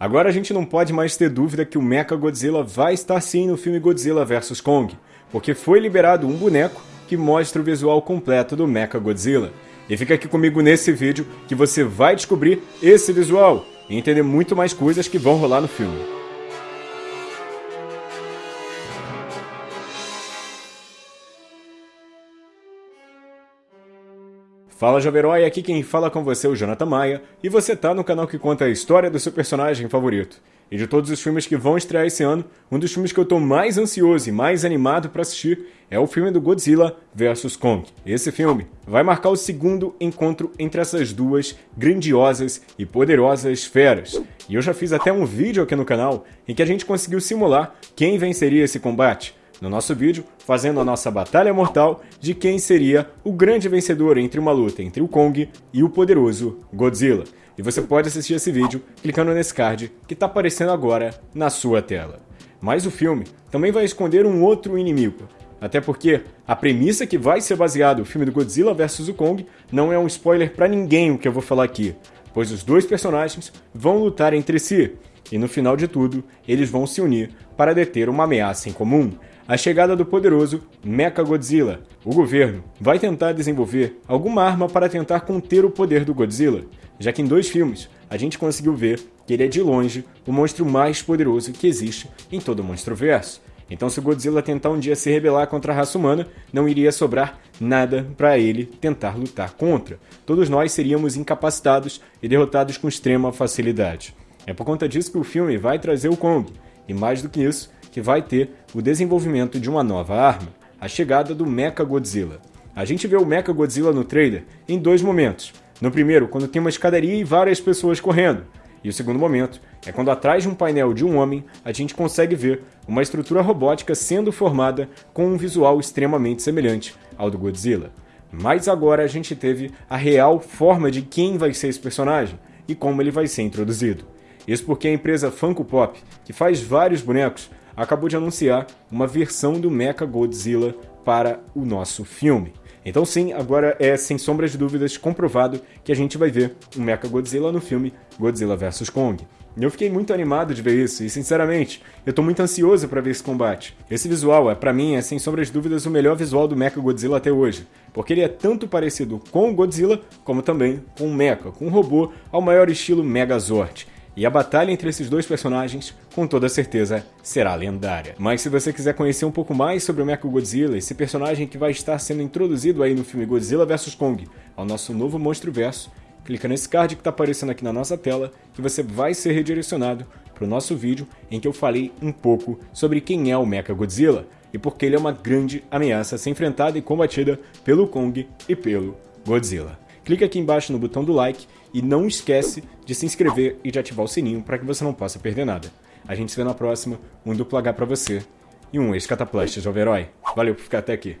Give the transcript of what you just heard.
Agora a gente não pode mais ter dúvida que o Mecha Godzilla vai estar sim no filme Godzilla vs Kong, porque foi liberado um boneco que mostra o visual completo do Mecha Godzilla. E fica aqui comigo nesse vídeo que você vai descobrir esse visual e entender muito mais coisas que vão rolar no filme. Fala Jovem aqui quem fala com você é o Jonathan Maia, e você tá no canal que conta a história do seu personagem favorito. E de todos os filmes que vão estrear esse ano, um dos filmes que eu tô mais ansioso e mais animado para assistir é o filme do Godzilla vs Kong. Esse filme vai marcar o segundo encontro entre essas duas grandiosas e poderosas feras. E eu já fiz até um vídeo aqui no canal em que a gente conseguiu simular quem venceria esse combate no nosso vídeo, fazendo a nossa batalha mortal de quem seria o grande vencedor entre uma luta entre o Kong e o poderoso Godzilla. E você pode assistir esse vídeo clicando nesse card que está aparecendo agora na sua tela. Mas o filme também vai esconder um outro inimigo, até porque a premissa que vai ser baseado o filme do Godzilla vs o Kong não é um spoiler para ninguém o que eu vou falar aqui, pois os dois personagens vão lutar entre si, e no final de tudo, eles vão se unir para deter uma ameaça em comum, a chegada do poderoso Mechagodzilla. O governo vai tentar desenvolver alguma arma para tentar conter o poder do Godzilla, já que em dois filmes a gente conseguiu ver que ele é de longe o monstro mais poderoso que existe em todo o Monstroverso. Então, se o Godzilla tentar um dia se rebelar contra a raça humana, não iria sobrar nada para ele tentar lutar contra. Todos nós seríamos incapacitados e derrotados com extrema facilidade. É por conta disso que o filme vai trazer o Kong, e mais do que isso, que vai ter o desenvolvimento de uma nova arma, a chegada do Mecha Godzilla. A gente vê o Mecha Godzilla no trailer em dois momentos. No primeiro, quando tem uma escadaria e várias pessoas correndo. E o segundo momento é quando atrás de um painel de um homem a gente consegue ver uma estrutura robótica sendo formada com um visual extremamente semelhante ao do Godzilla. Mas agora a gente teve a real forma de quem vai ser esse personagem e como ele vai ser introduzido. Isso porque a empresa Funko Pop, que faz vários bonecos, acabou de anunciar uma versão do Mecha Godzilla para o nosso filme. Então sim, agora é sem sombras de dúvidas comprovado que a gente vai ver o Mecha Godzilla no filme Godzilla vs Kong. Eu fiquei muito animado de ver isso e, sinceramente, eu tô muito ansioso para ver esse combate. Esse visual é, para mim, é sem sombras de dúvidas o melhor visual do Mecha Godzilla até hoje, porque ele é tanto parecido com o Godzilla como também com o Mecha, com um robô ao maior estilo Megazord. E a batalha entre esses dois personagens, com toda certeza, será lendária. Mas se você quiser conhecer um pouco mais sobre o Mechagodzilla, esse personagem que vai estar sendo introduzido aí no filme Godzilla vs Kong, ao nosso novo monstro verso, clica nesse card que está aparecendo aqui na nossa tela, que você vai ser redirecionado para o nosso vídeo em que eu falei um pouco sobre quem é o Mechagodzilla e porque ele é uma grande ameaça a ser enfrentada e combatida pelo Kong e pelo Godzilla. Clique aqui embaixo no botão do like e não esquece de se inscrever e de ativar o sininho para que você não possa perder nada. A gente se vê na próxima, um duplo H pra você e um ex-cataplast jovem herói. Valeu por ficar até aqui.